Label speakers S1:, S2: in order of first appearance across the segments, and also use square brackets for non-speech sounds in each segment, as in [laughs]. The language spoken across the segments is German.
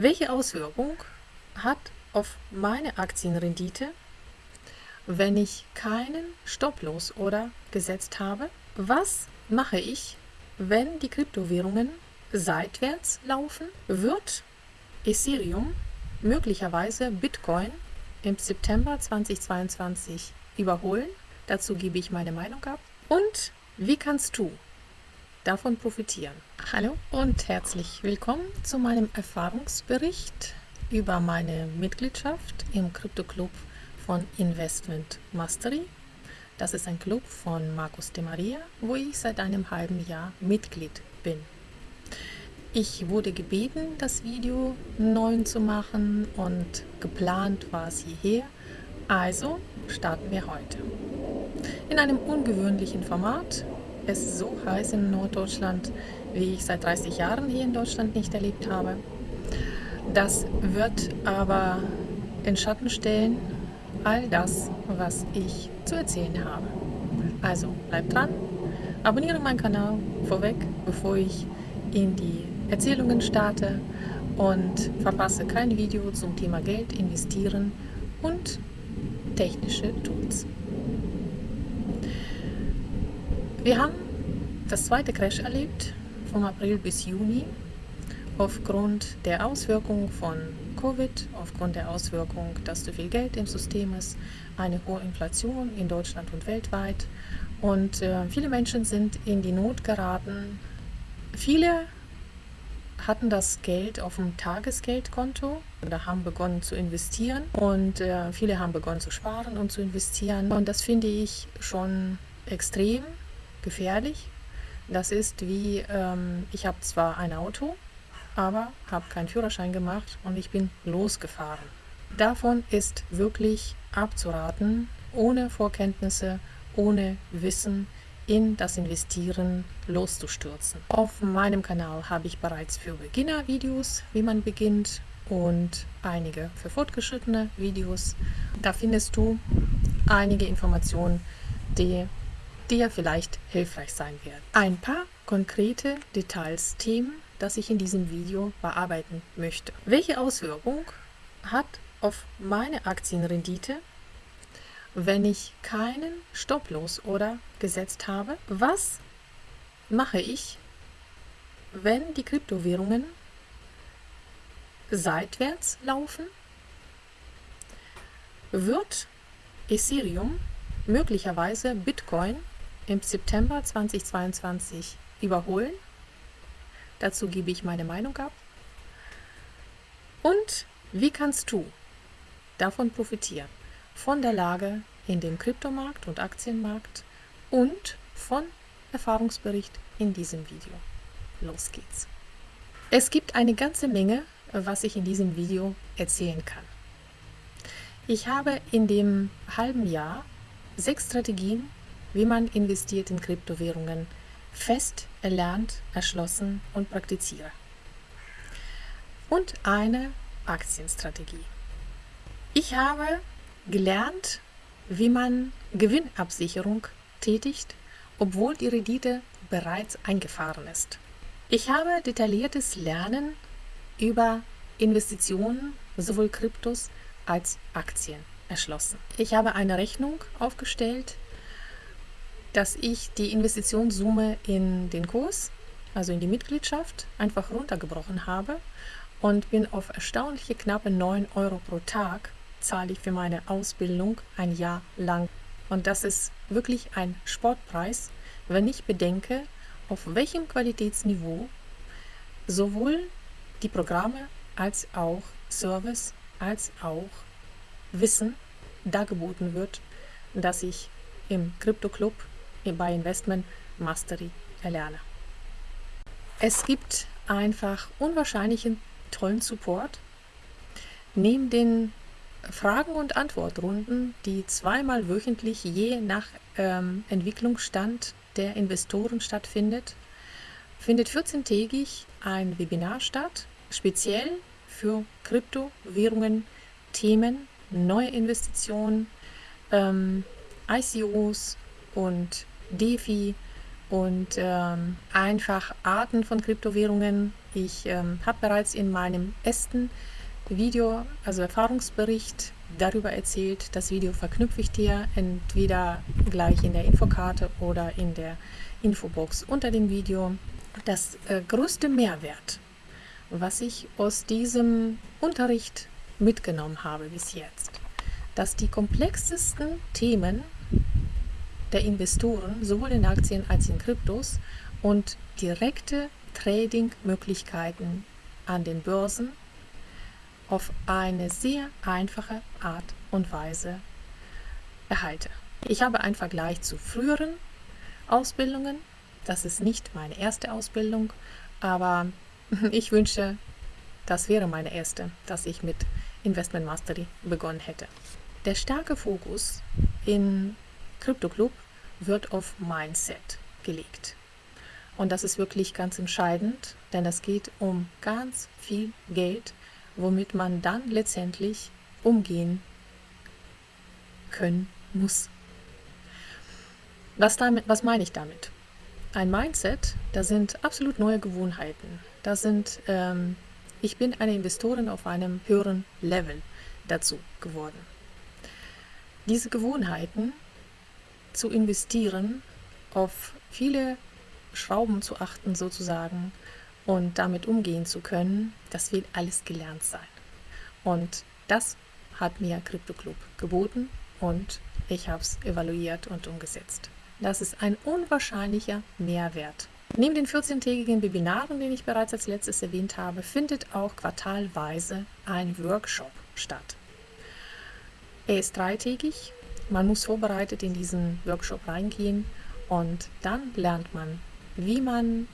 S1: Welche Auswirkung hat auf meine Aktienrendite, wenn ich keinen Stopplos oder gesetzt habe? Was mache ich, wenn die Kryptowährungen seitwärts laufen? Wird Ethereum möglicherweise Bitcoin im September 2022 überholen? Dazu gebe ich meine Meinung ab. Und wie kannst du davon profitieren? Hallo und herzlich willkommen zu meinem Erfahrungsbericht über meine Mitgliedschaft im Krypto-Club von Investment Mastery. Das ist ein Club von Markus de Maria, wo ich seit einem halben Jahr Mitglied bin. Ich wurde gebeten, das Video neu zu machen und geplant war es hierher. Also starten wir heute. In einem ungewöhnlichen Format. Es ist so heiß in Norddeutschland, wie ich seit 30 Jahren hier in Deutschland nicht erlebt habe. Das wird aber in Schatten stellen all das, was ich zu erzählen habe. Also bleibt dran, abonniere meinen Kanal vorweg, bevor ich in die Erzählungen starte und verpasse kein Video zum Thema Geld, Investieren und technische Tools. Wir haben das zweite Crash erlebt, vom April bis Juni, aufgrund der Auswirkungen von Covid, aufgrund der Auswirkung, dass zu viel Geld im System ist, eine hohe Inflation in Deutschland und weltweit. Und äh, viele Menschen sind in die Not geraten. Viele hatten das Geld auf dem Tagesgeldkonto oder haben begonnen zu investieren. Und äh, viele haben begonnen zu sparen und zu investieren. Und das finde ich schon extrem gefährlich. Das ist wie, ähm, ich habe zwar ein Auto, aber habe keinen Führerschein gemacht und ich bin losgefahren. Davon ist wirklich abzuraten, ohne Vorkenntnisse, ohne Wissen, in das Investieren loszustürzen. Auf meinem Kanal habe ich bereits für Beginner Videos, wie man beginnt und einige für fortgeschrittene Videos. Da findest du einige Informationen, die dir vielleicht hilfreich sein werden. Ein paar konkrete Details, Themen, das ich in diesem Video bearbeiten möchte. Welche Auswirkung hat auf meine Aktienrendite wenn ich keinen Stopplos oder gesetzt habe. Was mache ich, wenn die Kryptowährungen seitwärts laufen? Wird Ethereum möglicherweise Bitcoin im September 2022 überholen? Dazu gebe ich meine Meinung ab. Und wie kannst du davon profitieren? von der Lage in dem Kryptomarkt und Aktienmarkt und von Erfahrungsbericht in diesem Video. Los geht's! Es gibt eine ganze Menge, was ich in diesem Video erzählen kann. Ich habe in dem halben Jahr sechs Strategien, wie man investiert in Kryptowährungen, fest erlernt, erschlossen und praktiziere. Und eine Aktienstrategie. Ich habe gelernt, wie man Gewinnabsicherung tätigt, obwohl die Rendite bereits eingefahren ist. Ich habe detailliertes Lernen über Investitionen, sowohl Kryptos als Aktien erschlossen. Ich habe eine Rechnung aufgestellt, dass ich die Investitionssumme in den Kurs, also in die Mitgliedschaft, einfach runtergebrochen habe und bin auf erstaunliche knappe 9 Euro pro Tag zahle ich für meine Ausbildung ein Jahr lang. Und das ist wirklich ein Sportpreis, wenn ich bedenke, auf welchem Qualitätsniveau sowohl die Programme als auch Service als auch Wissen dargeboten wird, das ich im Crypto Club bei Investment Mastery erlerne. Es gibt einfach unwahrscheinlichen tollen Support. Neben den Fragen- und Antwortrunden, die zweimal wöchentlich je nach ähm, Entwicklungsstand der Investoren stattfindet, findet 14-tägig ein Webinar statt, speziell für Kryptowährungen, Themen, neue Investitionen, ähm, ICOs und DeFi und ähm, einfach Arten von Kryptowährungen, Ich ähm, habe bereits in meinem ersten Video, also Erfahrungsbericht, darüber erzählt. Das Video verknüpfe ich dir entweder gleich in der Infokarte oder in der Infobox unter dem Video. Das äh, größte Mehrwert, was ich aus diesem Unterricht mitgenommen habe bis jetzt, dass die komplexesten Themen der Investoren sowohl in Aktien als in Kryptos und direkte Trading-Möglichkeiten an den Börsen auf eine sehr einfache Art und Weise erhalte. Ich habe einen Vergleich zu früheren Ausbildungen. Das ist nicht meine erste Ausbildung, aber [laughs] ich wünsche, das wäre meine erste, dass ich mit Investment Mastery begonnen hätte. Der starke Fokus in Crypto Club wird auf Mindset gelegt. Und das ist wirklich ganz entscheidend, denn es geht um ganz viel Geld, womit man dann letztendlich umgehen können muss. Was, damit, was meine ich damit? Ein Mindset, da sind absolut neue Gewohnheiten. Da sind, ähm, ich bin eine Investorin auf einem höheren Level dazu geworden. Diese Gewohnheiten zu investieren, auf viele Schrauben zu achten sozusagen und damit umgehen zu können, das wird alles gelernt sein. Und das hat mir Crypto Club geboten und ich habe es evaluiert und umgesetzt. Das ist ein unwahrscheinlicher Mehrwert. Neben den 14-tägigen Webinaren, den ich bereits als letztes erwähnt habe, findet auch quartalweise ein Workshop statt. Er ist dreitägig. Man muss vorbereitet in diesen Workshop reingehen und dann lernt man, wie man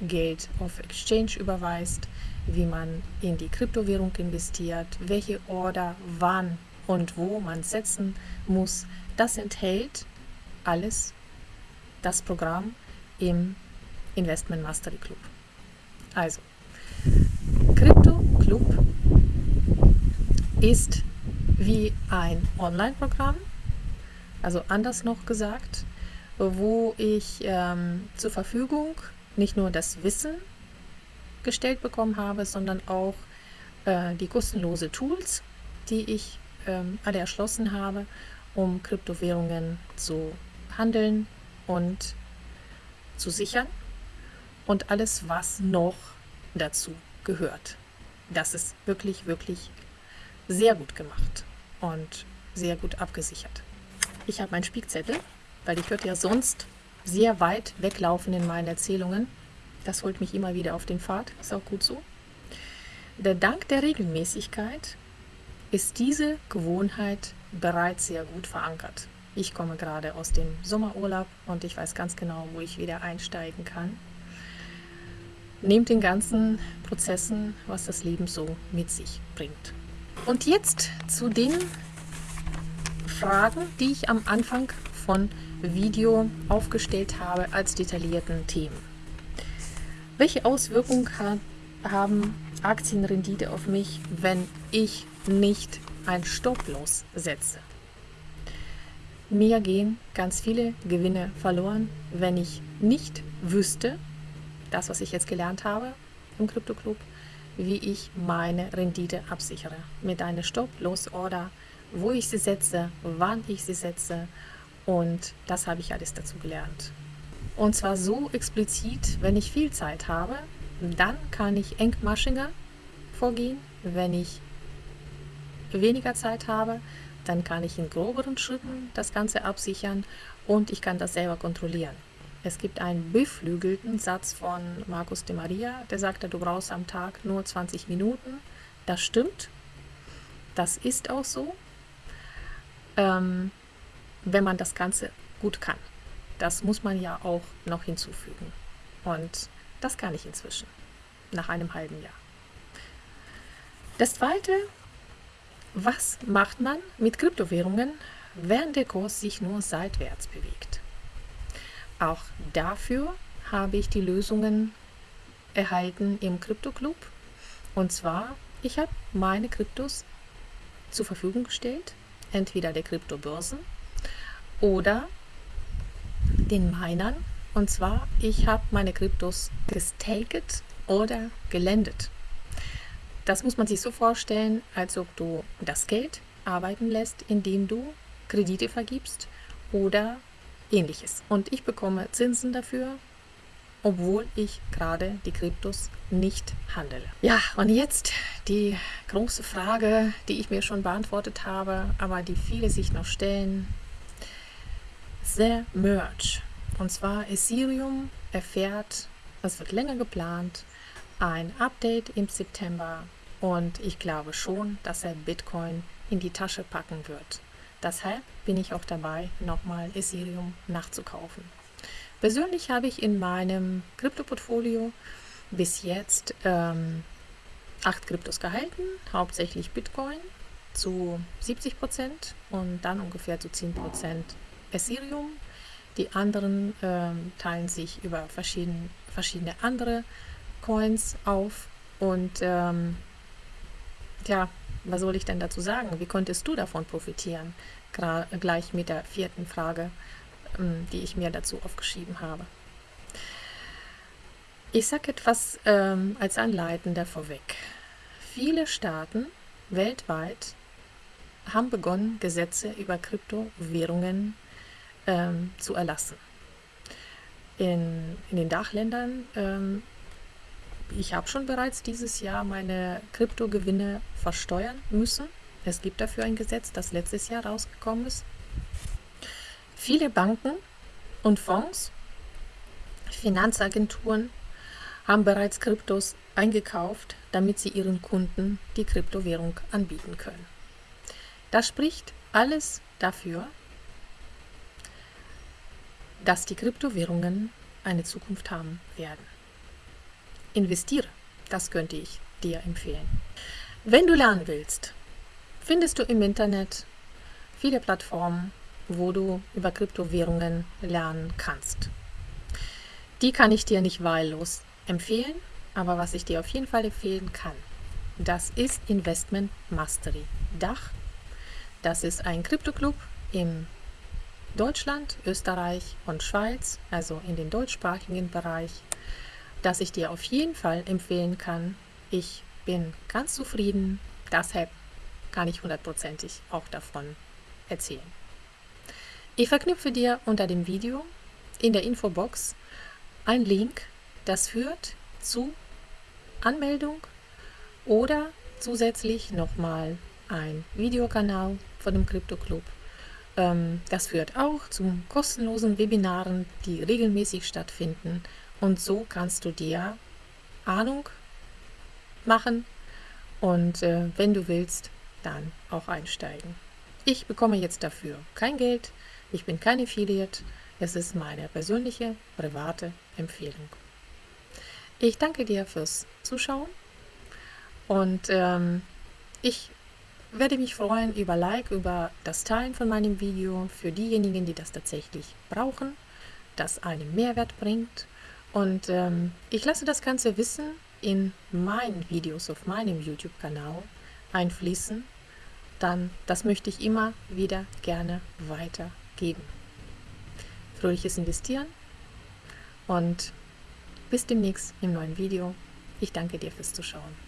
S1: Geld auf Exchange überweist, wie man in die Kryptowährung investiert, welche Order wann und wo man setzen muss. Das enthält alles das Programm im Investment Mastery Club. Also, Crypto Club ist wie ein Online-Programm, also anders noch gesagt, wo ich ähm, zur Verfügung nicht nur das Wissen gestellt bekommen habe, sondern auch äh, die kostenlose Tools, die ich ähm, alle erschlossen habe, um Kryptowährungen zu handeln und zu sichern und alles, was noch dazu gehört. Das ist wirklich, wirklich sehr gut gemacht und sehr gut abgesichert. Ich habe meinen Spiegzettel, weil ich würde ja sonst sehr weit weglaufen in meinen Erzählungen. Das holt mich immer wieder auf den Pfad, ist auch gut so. Der Dank der Regelmäßigkeit ist diese Gewohnheit bereits sehr gut verankert. Ich komme gerade aus dem Sommerurlaub und ich weiß ganz genau, wo ich wieder einsteigen kann. Nehmt den ganzen Prozessen, was das Leben so mit sich bringt. Und jetzt zu den Fragen, die ich am Anfang von Video aufgestellt habe als detaillierten Themen. Welche Auswirkungen haben Aktienrendite auf mich, wenn ich nicht ein Stop-Loss setze? Mir gehen ganz viele Gewinne verloren, wenn ich nicht wüsste, das, was ich jetzt gelernt habe im Crypto Club, wie ich meine Rendite absichere. Mit einer Stop-Loss-Order, wo ich sie setze, wann ich sie setze und das habe ich alles dazu gelernt. Und zwar so explizit, wenn ich viel Zeit habe, dann kann ich engmaschiger vorgehen. Wenn ich weniger Zeit habe, dann kann ich in groberen Schritten das Ganze absichern und ich kann das selber kontrollieren. Es gibt einen beflügelten Satz von Markus de Maria, der sagte, du brauchst am Tag nur 20 Minuten. Das stimmt. Das ist auch so. Ähm, wenn man das Ganze gut kann. Das muss man ja auch noch hinzufügen. Und das kann ich inzwischen, nach einem halben Jahr. Das Zweite, was macht man mit Kryptowährungen, wenn der Kurs sich nur seitwärts bewegt? Auch dafür habe ich die Lösungen erhalten im Krypto Club. Und zwar, ich habe meine Kryptos zur Verfügung gestellt, entweder der Kryptobörsen oder den Minern. Und zwar, ich habe meine Kryptos gestaked oder gelendet. Das muss man sich so vorstellen, als ob du das Geld arbeiten lässt, indem du Kredite vergibst oder ähnliches. Und ich bekomme Zinsen dafür, obwohl ich gerade die Kryptos nicht handele. Ja, und jetzt die große Frage, die ich mir schon beantwortet habe, aber die viele sich noch stellen. The Merge. Und zwar Ethereum erfährt, es wird länger geplant, ein Update im September und ich glaube schon, dass er Bitcoin in die Tasche packen wird. Deshalb bin ich auch dabei, nochmal Ethereum nachzukaufen. Persönlich habe ich in meinem Krypto-Portfolio bis jetzt ähm, acht Kryptos gehalten, hauptsächlich Bitcoin zu 70 Prozent und dann ungefähr zu 10 Prozent Ethereum. Die anderen ähm, teilen sich über verschiedene, verschiedene andere Coins auf und ähm, ja, was soll ich denn dazu sagen? Wie konntest du davon profitieren? Gra gleich mit der vierten Frage, ähm, die ich mir dazu aufgeschrieben habe. Ich sage etwas ähm, als Anleitender vorweg. Viele Staaten weltweit haben begonnen, Gesetze über Kryptowährungen ähm, zu erlassen. In, in den Dachländern ähm, ich habe schon bereits dieses Jahr meine Kryptogewinne versteuern müssen. Es gibt dafür ein Gesetz, das letztes Jahr rausgekommen ist. Viele Banken und Fonds, Finanzagenturen haben bereits Kryptos eingekauft, damit sie ihren Kunden die Kryptowährung anbieten können. Das spricht alles dafür, dass die Kryptowährungen eine Zukunft haben werden investiere. Das könnte ich dir empfehlen. Wenn du lernen willst, findest du im Internet viele Plattformen, wo du über Kryptowährungen lernen kannst. Die kann ich dir nicht wahllos empfehlen, aber was ich dir auf jeden Fall empfehlen kann, das ist Investment Mastery Dach. Das ist ein Kryptoclub in Deutschland, Österreich und Schweiz, also in den deutschsprachigen Bereich das ich dir auf jeden Fall empfehlen kann. Ich bin ganz zufrieden, deshalb kann ich hundertprozentig auch davon erzählen. Ich verknüpfe dir unter dem Video in der Infobox ein Link, das führt zu Anmeldung oder zusätzlich nochmal ein Videokanal von dem Crypto Club. Ähm, das führt auch zu kostenlosen Webinaren, die regelmäßig stattfinden und so kannst du dir Ahnung machen und äh, wenn du willst, dann auch einsteigen. Ich bekomme jetzt dafür kein Geld, ich bin kein Affiliate, es ist meine persönliche, private Empfehlung. Ich danke dir fürs Zuschauen und ähm, ich werde mich freuen über Like, über das Teilen von meinem Video für diejenigen, die das tatsächlich brauchen, das einen Mehrwert bringt und ähm, ich lasse das ganze Wissen in meinen Videos auf meinem YouTube-Kanal einfließen. Dann, das möchte ich immer wieder gerne weitergeben. Fröhliches Investieren und bis demnächst im neuen Video. Ich danke dir fürs Zuschauen.